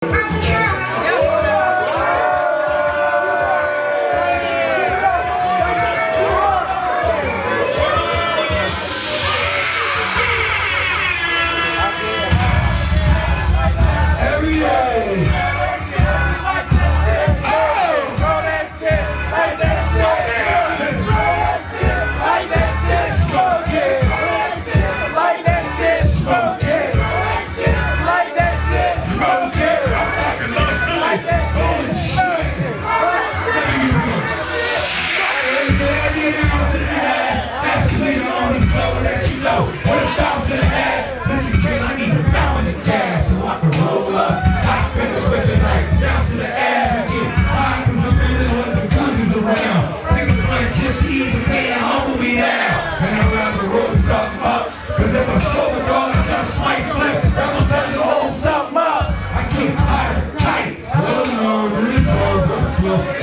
Bye. 감사합니다.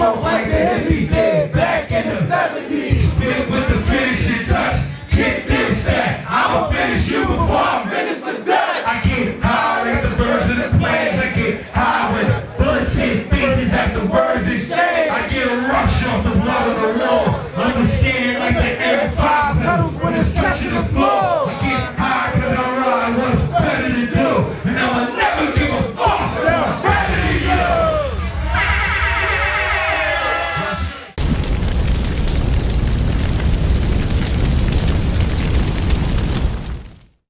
smoke like the.